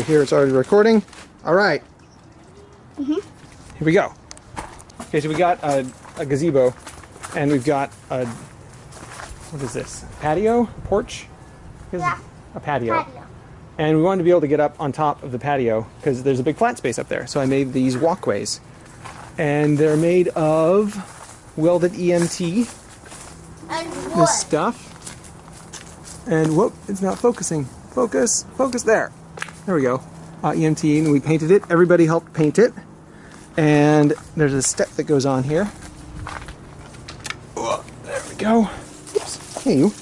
Here it's already recording. All right. Mhm. Here we go. Okay, so we got a, a gazebo, and we've got a what is this? Patio, porch? Yeah. A patio. Patio. And we wanted to be able to get up on top of the patio because there's a big flat space up there. So I made these walkways, and they're made of welded EMT. And wood. This stuff. And whoop, it's not focusing. Focus, focus there. There we go. Uh, EMT, and we painted it. Everybody helped paint it. And there's a step that goes on here. Oh, there we go. Oops. Hey, you.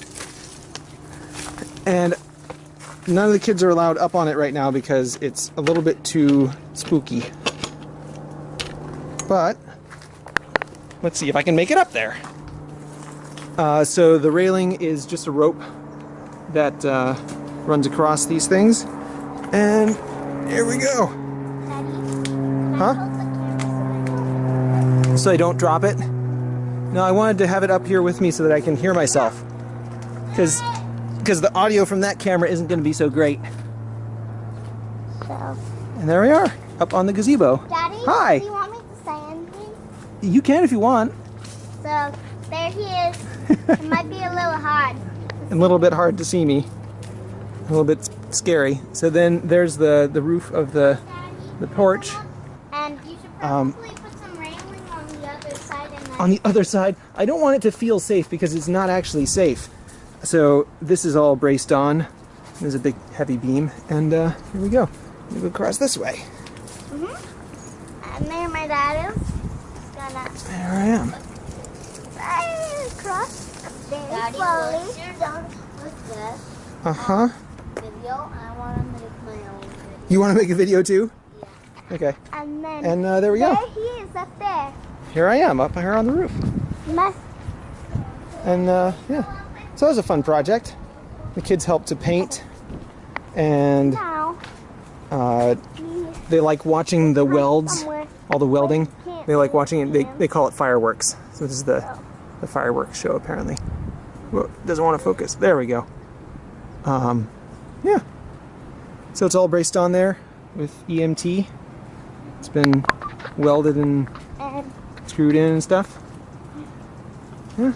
And none of the kids are allowed up on it right now because it's a little bit too spooky. But let's see if I can make it up there. Uh, so the railing is just a rope that uh, runs across these things. And here we go. Huh? So I don't drop it. No, I wanted to have it up here with me so that I can hear myself. Because because the audio from that camera isn't going to be so great. So, And there we are, up on the gazebo. Daddy, Hi. do you want me to say anything? You can if you want. So, there he is. it might be a little hard. a little bit hard to see me. A little bit scary. So then there's the, the roof of the, the porch. And you should Um, probably put some railing on the other side and On the other side, I don't want it to feel safe because it's not actually safe. So this is all braced on. There's a big heavy beam. And uh, here we go. We go across this way. and there my dad is. Gonna There I am. slide across very Daddy, slowly. what's with this Uh-huh. video? I want to make my own video. You want to make a video too? Okay. And then And uh, there we go. there he is up there. Here I am, up here on the roof. My, And uh, yeah, so that was a fun project. The kids helped to paint, and uh, they like watching the welds, all the welding. They like watching it. They, they call it fireworks. So this is the the fireworks show apparently. Whoa, doesn't want to focus. There we go. Um, yeah. So it's all braced on there with EMT. It's been welded and screwed in and stuff. Yeah.